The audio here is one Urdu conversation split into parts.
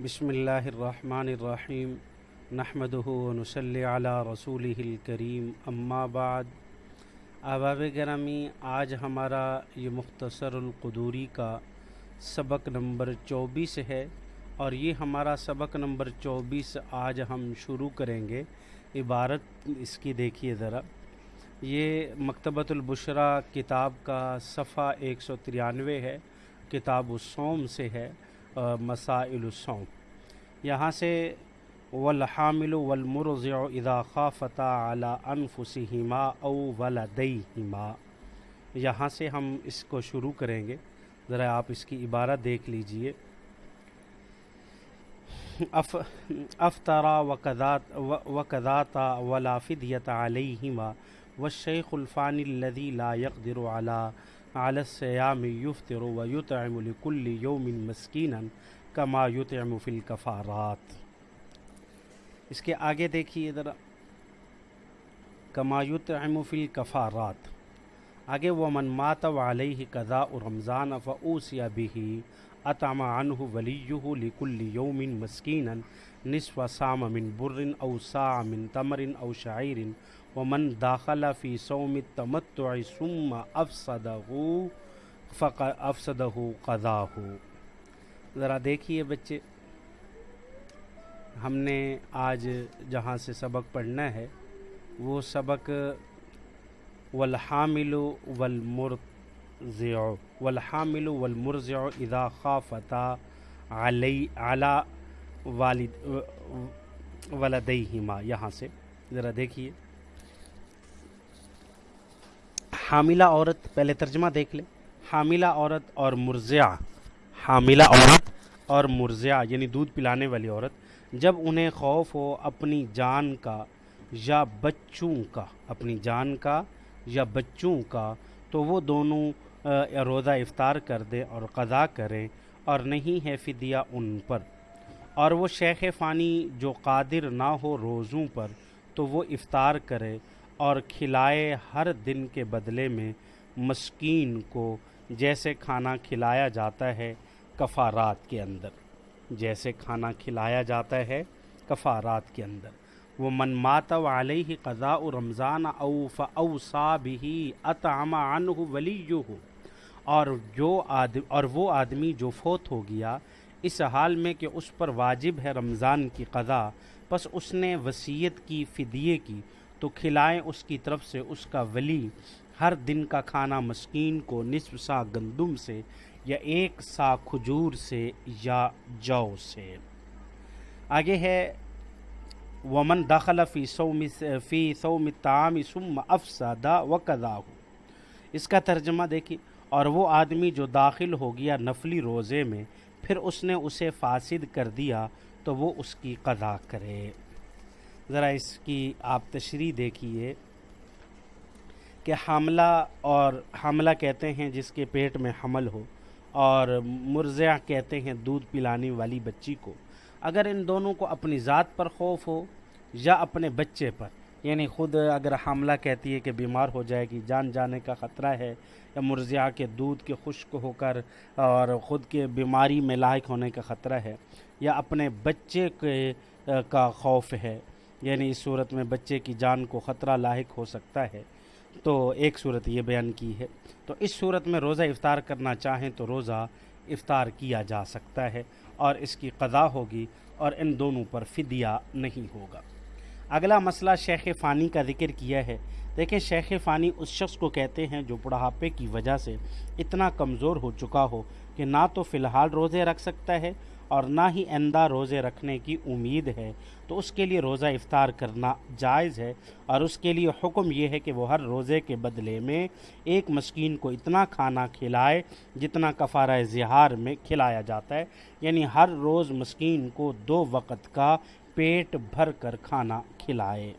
بسم اللہ الرحمن الرحیم نحمدہ ونصلی علی رسول الکریم، اما بعد۔ احباب گرامی، آج ہمارا یہ مختصر القدوری کا سبق نمبر چوبیس ہے اور یہ ہمارا سبق نمبر چوبیس آج ہم شروع کریں گے۔ عبارت اس کی دیکھیے ذرا۔ یہ مکتبۃ البشرا کتاب کا صفحہ ایک سو ترانوے ہے، کتاب الصوم سے ہے۔ مسائل الصوم۔ یہاں سے والحامل والمرضع اذا خافتا على انفسهما او ولديهما۔ یہاں سے ہم اس کو شروع کریں گے۔ ذرا آپ اس کی عبارت دیکھ لیجیے۔ اف افطرا وقذاتا ولا فدیت علیہما والشیخ الفانی الذي لا يقدر على على الصيام يفطر ويطعم لكل يوم مسكينا كما يطعم في الكفارات۔ اس کے آگے دیکھیے ذرا۔ کما يطعم في الكفارات۔ آگے ومن مات وعليه قضاء رمضان فأوصي به اطعم عنه وليه لكل يوم مسكينا۔ نصف سام من بر او ساع من تمر او شعير۔ ومن داخل فی صوم التمتع ثم افسدہ فق افسدہ قضاہ. ذرا دیکھیے بچے، ہم نے آج جہاں سے سبق پڑھنا ہے، وہ سبق والحامل والمرضع والحامل والمرضع اذا خافتا علی علی والد، ولدیہما. یہاں سے ذرا دیکھیے۔ حاملہ عورت، پہلے ترجمہ دیکھ لیں۔ حاملہ عورت اور مرضعہ۔ حاملہ عورت اور مرضعہ یعنی دودھ پلانے والی عورت۔ جب انہیں خوف ہو اپنی جان کا یا بچوں کا، اپنی جان کا یا بچوں کا، تو وہ دونوں روزہ افطار کر دیں اور قضا کریں اور نہیں ہے فدیہ ان پر۔ اور وہ شیخ فانی جو قادر نہ ہو روزوں پر، تو وہ افطار کرے اور کھلائے ہر دن کے بدلے میں مسکین کو جیسے کھانا کھلایا جاتا ہے کفارات کے اندر۔ جیسے کھانا کھلایا جاتا ہے کفارات کے اندر۔ وہ من مات علیہ قضاء رمضان او فاوصا بھی اطعم عنہ ولیہ اور جو آدم اور وہ آدمی جو فوت ہو گیا، اس حال میں کہ اس پر واجب ہے رمضان کی قضا پس اس نے وصیت کی، فدیے کی۔ تو کھلائیں اس کی طرف سے اس کا ولی۔ ہر دن کا کھانا مسکین کو نصف سا گندم سے یا ایک سا کھجور سے یا جو سے۔ آگے ہے، ومن داخل فی سوم فی سوم تعام ثم افسدہ و ہو اس کا ترجمہ دیکھیے، اور وہ آدمی جو داخل ہو گیا نفلی روزے میں، پھر اس نے اسے فاسد کر دیا تو وہ اس کی قضا کرے۔ ذرا اس کی آپ تشریح دیکھیے کہ حاملہ اور حاملہ کہتے ہیں جس کے پیٹ میں حمل ہو اور مرضع کہتے ہیں دودھ پلانے والی بچی کو۔ اگر ان دونوں کو اپنی ذات پر خوف ہو یا اپنے بچے پر یعنی خود اگر حاملہ کہتی ہے کہ بیمار ہو جائے گی، جان جانے کا خطرہ ہے یا مرضعہ کے دودھ کے خشک ہو کر اور خود کے بیماری میں لاحق ہونے کا خطرہ ہے یا اپنے بچے کے، کا خوف ہے یعنی اس صورت میں بچے کی جان کو خطرہ لاحق ہو سکتا ہے۔ تو ایک صورت یہ بیان کی ہے۔ تو اس صورت میں روزہ افطار کرنا چاہیں تو روزہ افطار کیا جا سکتا ہے اور اس کی قضا ہوگی اور ان دونوں پر فدیہ نہیں ہوگا۔ اگلا مسئلہ شیخ فانی کا ذکر کیا ہے۔ دیکھیں شیخ فانی اس شخص کو کہتے ہیں جو بڑھاپے کی وجہ سے اتنا کمزور ہو چکا ہو کہ نہ تو فی الحال روزے رکھ سکتا ہے اور نہ ہی آئندہ روزے رکھنے کی امید ہے، تو اس کے لیے روزہ افطار کرنا جائز ہے۔ اور اس کے لیے حکم یہ ہے کہ وہ ہر روزے کے بدلے میں ایک مسکین کو اتنا کھانا کھلائے جتنا کفارہ زہار میں کھلایا جاتا ہے۔ یعنی ہر روز مسکین کو دو وقت کا پیٹ بھر کر کھانا کھلائے۔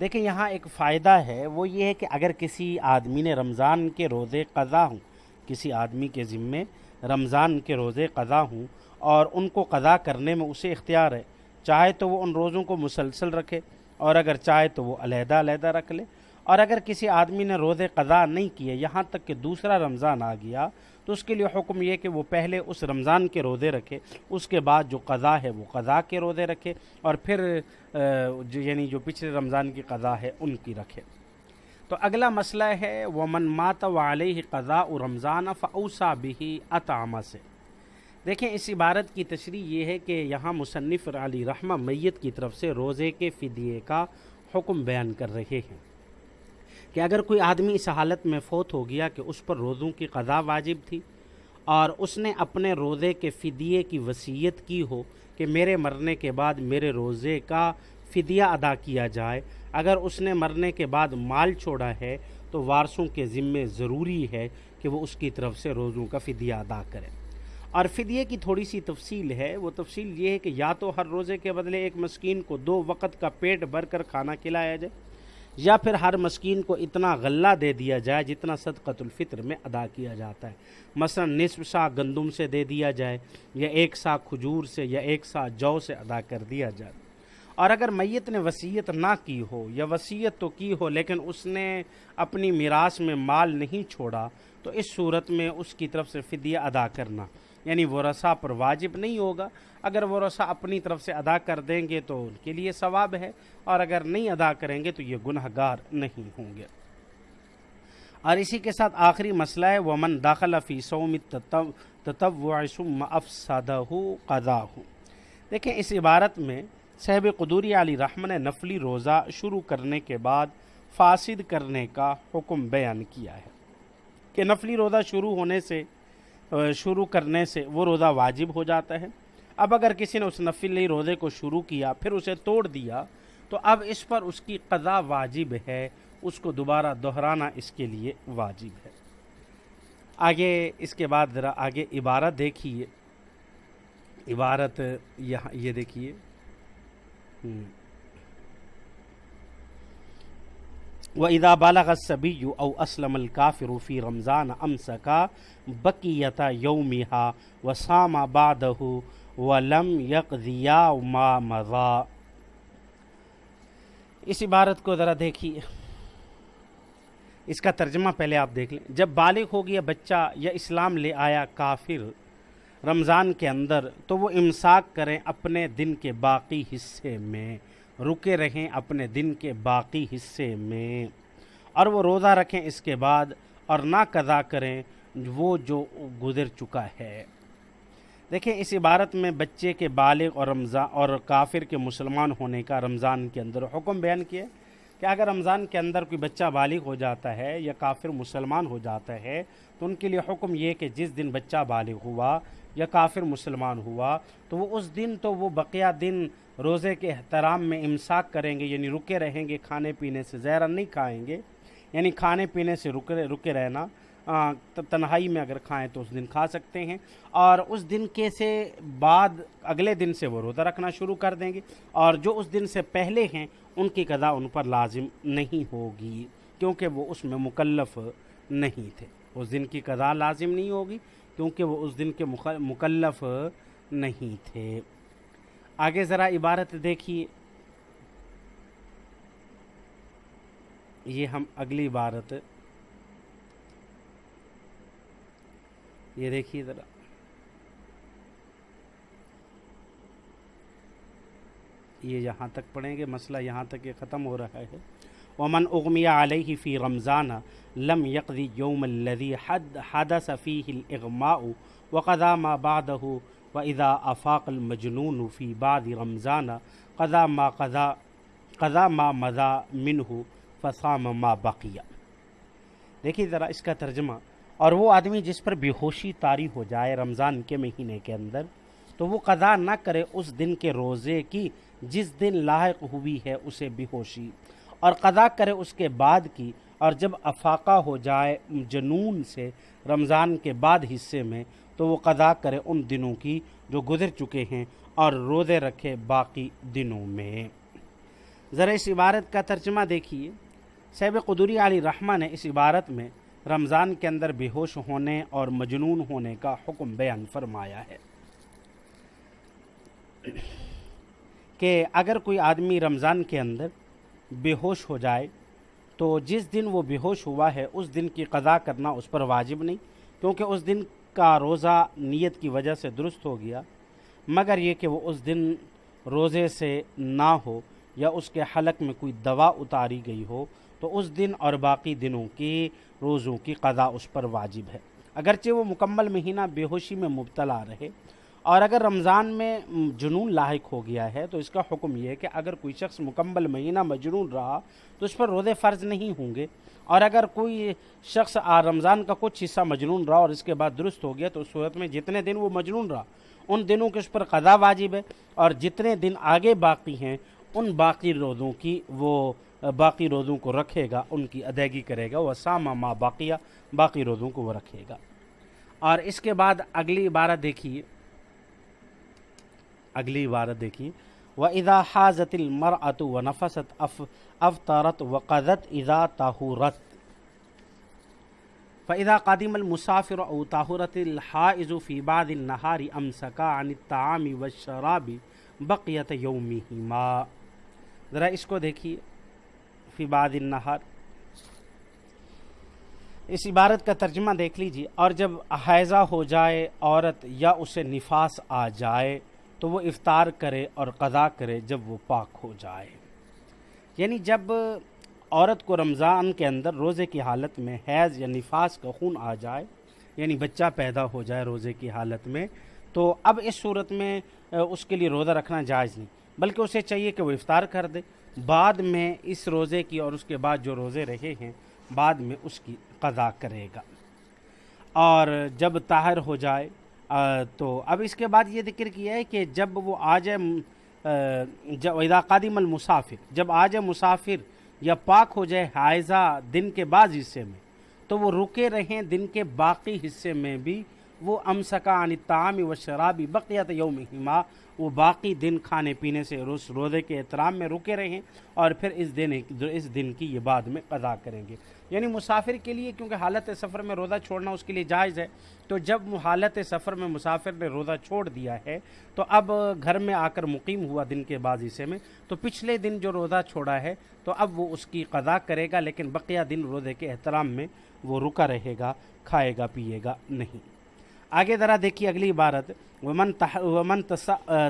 دیکھیں، یہاں ایک فائدہ ہے، وہ یہ ہے کہ اگر کسی آدمی نے رمضان کے روزے قضا ہوں، کسی آدمی کے ذمے رمضان کے روزے قضا ہوں اور ان کو قضا کرنے میں اسے اختیار ہے۔ چاہے تو وہ ان روزوں کو مسلسل رکھے اور اگر چاہے تو وہ علیحدہ علیحدہ رکھ لے۔ اور اگر کسی آدمی نے روزے قضا نہیں کیے، یہاں تک کہ دوسرا رمضان آ گیا، تو اس کے لیے حکم یہ کہ وہ پہلے اس رمضان کے روزے رکھے، اس کے بعد جو قضا ہے وہ قضا کے روزے رکھے اور پھر جو یعنی جو پچھلے رمضان کی قضا ہے ان کی رکھے۔ تو اگلا مسئلہ ہے وہ مات و علیہ قضاء رمضان فعوسا بھی اطامہ سے۔ دیکھیں، اس عبارت کی تشریح یہ ہے کہ یہاں مصنف علی رحمہ میت کی طرف سے روزے کے فدیے کا حکم بیان کر رہے ہیں کہ اگر کوئی آدمی اس حالت میں فوت ہو گیا کہ اس پر روزوں کی قضا واجب تھی اور اس نے اپنے روزے کے فدیے کی وصیت کی ہو کہ میرے مرنے کے بعد میرے روزے کا فدیہ ادا کیا جائے۔ اگر اس نے مرنے کے بعد مال چھوڑا ہے، تو وارثوں کے ذمے ضروری ہے کہ وہ اس کی طرف سے روزوں کا فدیہ ادا کرے۔ اور فدیے کی تھوڑی سی تفصیل ہے۔ وہ تفصیل یہ ہے کہ یا تو ہر روزے کے بدلے ایک مسکین کو دو وقت کا پیٹ بھر کر کھانا کھلایا جائے، یا پھر ہر مسکین کو اتنا غلہ دے دیا جائے جتنا صدقۃ الفطر میں ادا کیا جاتا ہے۔ مثلا نصف سا گندم سے دے دیا جائے، یا ایک سا کھجور سے، یا ایک سا جو سے ادا کر دیا جائے۔ اور اگر میت نے وصیت نہ کی ہو یا وصیت تو کی ہو لیکن اس نے اپنی میراث میں مال نہیں چھوڑا، تو اس صورت میں اس کی طرف سے فدیہ ادا کرنا۔ یعنی وہ رسا پر واجب نہیں ہوگا۔ اگر وہ رسا اپنی طرف سے ادا کر دیں گے تو ان کے لیے ثواب ہے، اور اگر نہیں ادا کریں گے تو یہ گناہ گار نہیں ہوں گے۔ اور اسی کے ساتھ آخری مسئلہ ہے وہ من داخل فی سوم ثم افسدہ قضا ہوں دیکھیں، اس عبارت میں صحب قدوری علی رحمن نے نفلی روزہ شروع کرنے کے بعد فاسد کرنے کا حکم بیان کیا ہے کہ نفلی روزہ شروع ہونے سے شروع کرنے سے وہ روزہ واجب ہو جاتا ہے۔ اب اگر کسی نے اس نفلی روزے کو شروع کیا، پھر اسے توڑ دیا، تو اب اس پر اس کی قضا واجب ہے، اس کو دوبارہ دہرانا اس کے لیے واجب ہے۔ آگے، اس کے بعد ذرا آگے عبارت دیکھیے۔ عبارت یہاں، یہ دیکھیے۔ و ادا بالغ صبی او اسلم الکافر فی رمضان امسکا بقیتا یومہا و سام بادہ و لم یقضیا ما مضا اس عبارت کو ذرا دیکھیے۔ اس کا ترجمہ پہلے آپ دیکھ لیں۔ جب بالغ ہو گیا بچہ یا اسلام لے آیا کافر رمضان کے اندر تو وہ امساک کریں اپنے دن کے باقی حصے میں، رکے رہیں اپنے دن کے باقی حصے میں۔ اور وہ روزہ رکھیں اس کے بعد اور نہ قضا کریں وہ جو گزر چکا ہے۔ دیکھیں اس عبارت میں بچے کے بالغ اور رمضان اور کافر کے مسلمان ہونے کا رمضان کے اندر حکم بیان کیا کہ اگر رمضان کے اندر کوئی بچہ بالغ ہو جاتا ہے یا کافر مسلمان ہو جاتا ہے تو ان کے لیے حکم یہ کہ جس دن بچہ بالغ ہوا یا کافر مسلمان ہوا، تو وہ اس دن تو وہ بقیہ دن روزے کے احترام میں امساک کریں گے یعنی رکے رہیں گے، کھانے پینے سے زہرا نہیں کھائیں گے یعنی کھانے پینے سے رکے رکے رہنا تنہائی میں اگر کھائیں تو اس دن کھا سکتے ہیں۔ اور اس دن کے سے بعد، اگلے دن سے وہ روزہ رکھنا شروع کر دیں گے۔ اور جو اس دن سے پہلے ہیں، ان کی قضا ان پر لازم نہیں ہوگی، کیونکہ وہ اس میں مکلف نہیں تھے۔ اس دن کی قضا لازم نہیں ہوگی کیونکہ وہ اس دن کے مکلف نہیں تھے۔ آگے ذرا عبارت دیکھیے۔ یہ ہم اگلی عبارت۔ یہ دیکھیے ذرا۔ یہ یہاں تک پڑھیں گے، مسئلہ یہاں تک یہ ختم ہو رہا ہے۔ ومن اغمیہ علیہ فی رمضان لم یقضی یوم الذي حد حدث فيه الاغماء وقضا ما بعده واذا افاق المجنون فی بعد رمضان قضا ما قضا قضا ما مضى منه فصام ما بقیہ دیکھیے ذرا اس کا ترجمہ، اور وہ آدمی جس پر بے ہوشی طاری ہو جائے رمضان کے مہینے کے اندر، تو وہ قضا نہ کرے اس دن کے روزے کی جس دن لاحق ہوئی ہے اسے بے ہوشی۔ اور قضا کرے اس کے بعد کی، اور جب افاقہ ہو جائے جنون سے رمضان کے بعد حصے میں، تو وہ قضا کرے ان دنوں کی جو گزر چکے ہیں اور روزے رکھے باقی دنوں میں۔ ذرا اس عبارت کا ترجمہ دیکھیے۔ صحب قدوری علی رحمہ نے اس عبارت میں رمضان کے اندر بے ہوش ہونے اور مجنون ہونے کا حکم بیان فرمایا ہے۔ کہ اگر کوئی آدمی رمضان کے اندر بے ہوش ہو جائے تو جس دن وہ بے ہوش ہوا ہے، اس دن کی قضا کرنا اس پر واجب نہیں، کیونکہ اس دن کا روزہ نیت کی وجہ سے درست ہو گیا۔ مگر یہ کہ وہ اس دن روزے سے نہ ہو یا اس کے حلق میں کوئی دوا اتاری گئی ہو، تو اس دن اور باقی دنوں کی روزوں کی قضا اس پر واجب ہے۔ اگرچہ وہ مکمل مہینہ بے ہوشی میں مبتلا رہے اور اگر رمضان میں جنون لاحق ہو گیا ہے، تو اس کا حکم یہ ہے کہ اگر کوئی شخص مکمل مہینہ مجنون رہا، تو اس پر روزے فرض نہیں ہوں گے۔ اور اگر کوئی شخص رمضان کا کچھ حصہ مجنون رہا اور اس کے بعد درست ہو گیا، تو اس صورت میں جتنے دن وہ مجنون رہا، ان دنوں کے اس پر قضا واجب ہے۔ اور جتنے دن آگے باقی ہیں، ان باقی روزوں کی وہ باقی روزوں کو رکھے گا، ان کی ادائیگی کرے گا۔ وہ سامہ ماں باقیہ باقی روزوں کو وہ رکھے گا۔ اور اس کے بعد اگلی عبارت دیکھیے۔ اگلی عبارت دیکھیے و ادا حاضت المرأت و نفست اف افطارت و قدت ادا تاہورت فإذا قادم المسافر او طاہرت الحائز فی بعد النهار امسکا عن الطعام والشراب بقیت یومہما ذرا اس کو دیکھیے۔ فی بعد النہار اس عبارت کا ترجمہ دیکھ لیجیے اور جب حیضہ ہو جائے عورت یا اسے نفاس آ جائے تو وہ افطار کرے اور قضا کرے جب وہ پاک ہو جائے۔ یعنی جب عورت کو رمضان کے اندر روزے کی حالت میں حیض یا نفاس کا خون آ جائے یعنی بچہ پیدا ہو جائے روزے کی حالت میں، تو اب اس صورت میں اس کے لیے روزہ رکھنا جائز نہیں، بلکہ اسے چاہیے کہ وہ افطار کر دے۔ بعد میں اس روزے کی اور اس کے بعد جو روزے رہے ہیں، بعد میں اس کی قضا کرے گا۔ اور جب طاہر ہو جائے تو اب اس کے بعد یہ ذکر کیا ہے کہ جب وہ آ جائے جب ادا قادم المسافر، جب آ جائے مسافر یا پاک ہو جائے حائضہ دن کے بعض حصے میں، تو وہ رکے رہیں دن کے باقی حصے میں بھی، وہ امسکا عن تعام و شرابی بقیت یوم ہما وہ باقی دن کھانے پینے سے روز روزے کے احترام میں رکے رہیں اور پھر اس دن اس دن کی یہ بعد میں قضا کریں گے۔ یعنی مسافر کے لیے کیونکہ حالت سفر میں روزہ چھوڑنا اس کے لیے جائز ہے، تو جب حالت سفر میں مسافر نے روزہ چھوڑ دیا ہے، تو اب گھر میں آ کر مقیم ہوا دن کے بعد حصے میں، تو پچھلے دن جو روزہ چھوڑا ہے، تو اب وہ اس کی قضا کرے گا، لیکن بقیہ دن روزے کے احترام میں وہ رکا رہے گا، کھائے گا، پیے گا نہیں۔ آگے ذرا دیکھیے اگلی عبارت۔ ومن ومن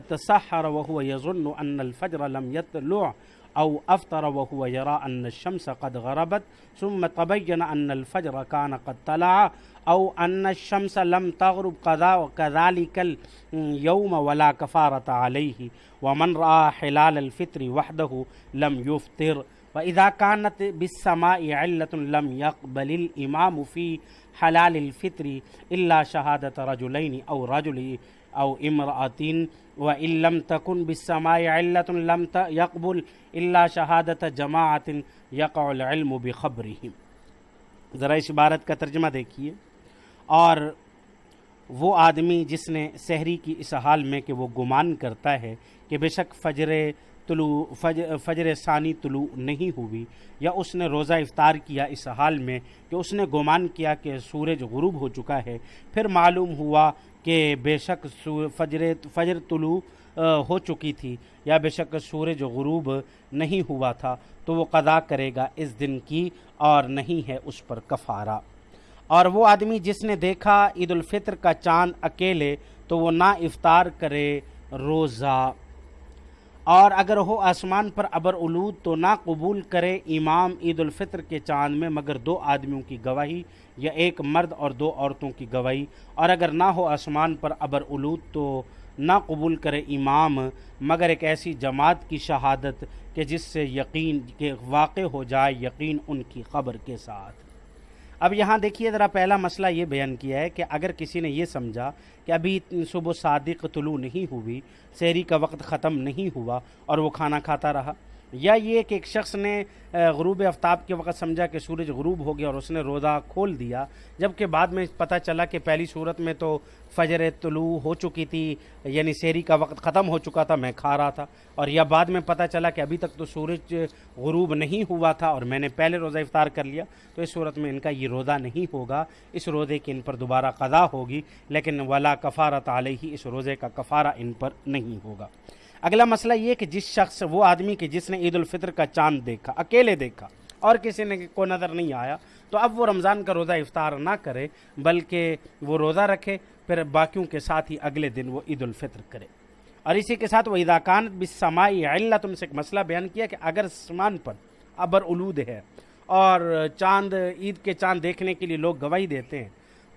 تسحر وهو يظن ان الفجر لم يطلع او افطر وهو يرى ان الشمس قد غربت ثم تبين ان الفجر كان قد طلع او ان الشمس لم تغرب قضا وكذلك اليوم ولا كفاره عليه ومن راى حلال الفطر وحده لم يفطر۔ واذا كانت بالسماء علة لم يقبل الامام في حلال الفطری اللہ شہادت رجلین او رجل او امرأتین و لم تکن بالسماء علت لم يقبل اللہ شہادت جماعت یقع العلم بخبرهم. ذرا اس عبارت کا ترجمہ دیکھیے۔ اور وہ آدمی جس نے سحری کی اس حال میں کہ وہ گمان کرتا ہے کہ بے شک فجر طلوع فجر فجر ثانی طلوع نہیں ہوئی، یا اس نے روزہ افطار کیا اس حال میں کہ اس نے گمان کیا کہ سورج غروب ہو چکا ہے۔ پھر معلوم ہوا کہ بے شک فجر فجر طلوع ہو چکی تھی، یا بے شک سورج غروب نہیں ہوا تھا، تو وہ قضا کرے گا اس دن کی اور نہیں ہے اس پر کفارہ۔ اور وہ آدمی جس نے دیکھا عید الفطر کا چاند اکیلے، تو وہ نہ افطار کرے، روزہ اور اگر ہو آسمان پر ابر علود تو نہ قبول کرے امام عید الفطر کے چاند میں مگر دو آدمیوں کی گواہی یا ایک مرد اور دو عورتوں کی گواہی۔ اور اگر نہ ہو آسمان پر ابر علود تو نہ قبول کرے امام، مگر ایک ایسی جماعت کی شہادت کہ جس سے یقین کے واقع ہو جائے یقین ان کی خبر کے ساتھ۔ اب یہاں دیکھیے ذرا پہلا مسئلہ یہ بیان کیا ہے کہ اگر کسی نے یہ سمجھا کہ ابھی صبح صادق طلوع نہیں ہوئی شہری کا وقت ختم نہیں ہوا اور وہ کھانا کھاتا رہا یا یہ کہ ایک شخص نے غروب آفتاب کے وقت سمجھا کہ سورج غروب ہو گیا اور اس نے روزہ کھول دیا، جبکہ بعد میں پتہ چلا کہ پہلی صورت میں تو فجر طلوع ہو چکی تھی یعنی سیری کا وقت ختم ہو چکا تھا، میں کھا رہا تھا، اور یا بعد میں پتہ چلا کہ ابھی تک تو سورج غروب نہیں ہوا تھا اور میں نے پہلے روزہ افطار کر لیا، تو اس صورت میں ان کا یہ روزہ نہیں ہوگا، اس روزے کی ان پر دوبارہ قضا ہوگی، لیکن ولا کفارت علیہ اس روزے کا کفارہ ان پر نہیں ہوگا۔ اگلا مسئلہ یہ کہ جس شخص، وہ آدمی کہ جس نے عید الفطر کا چاند دیکھا، اکیلے دیکھا، اور کسی نے کو نظر نہیں آیا، تو اب وہ رمضان کا روزہ افطار نہ کرے، بلکہ وہ روزہ رکھے، پھر باقیوں کے ساتھ ہی اگلے دن وہ عید الفطر کرے۔ اور اسی کے ساتھ وہ اداکان بسمائی علت ان سے ایک مسئلہ بیان کیا کہ اگر سمان پر ابر الود ہے اور چاند، عید کے چاند دیکھنے کے لیے لوگ گواہی دیتے ہیں،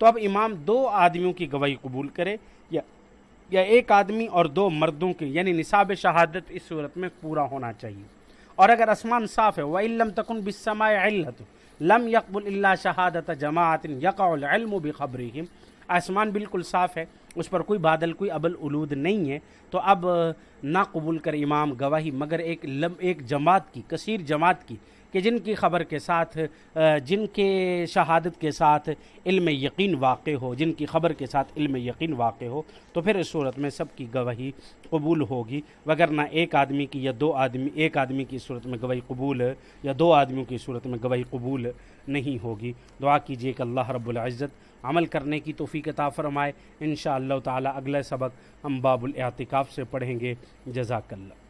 تو اب امام دو آدمیوں کی گواہی قبول کرے، یا یا ایک آدمی اور دو مردوں کی یعنی نصاب شہادت اس صورت میں پورا ہونا چاہیے۔ اور اگر آسمان صاف ہے وہ علم تکن بسماء علت لم یقبل اللہ شہادت جماعت یقع العلم بخبرہم آسمان بالکل صاف ہے اس پر کوئی بادل، کوئی ابل الود نہیں ہے۔ تو اب نہ قبول کر امام گواہی، مگر ایک لم، ایک جماعت کی، کثیر جماعت کی، کہ جن کی خبر کے ساتھ جن کے شہادت کے ساتھ علم یقین واقع ہو، جن کی خبر کے ساتھ علم یقین واقع ہو، تو پھر اس صورت میں سب کی گواہی قبول ہوگی۔ وگرنہ ایک آدمی کی یا دو آدمی، ایک آدمی کی صورت میں گواہی قبول، یا دو آدمیوں کی صورت میں گواہی قبول نہیں ہوگی۔ دعا کیجیے کہ اللہ رب العزت عمل کرنے کی توفیق عطا فرمائے۔ انشاءاللہ تعالی اگلے سبق ہم باب الاعتکاف سے پڑھیں گے۔ جزاک اللہ۔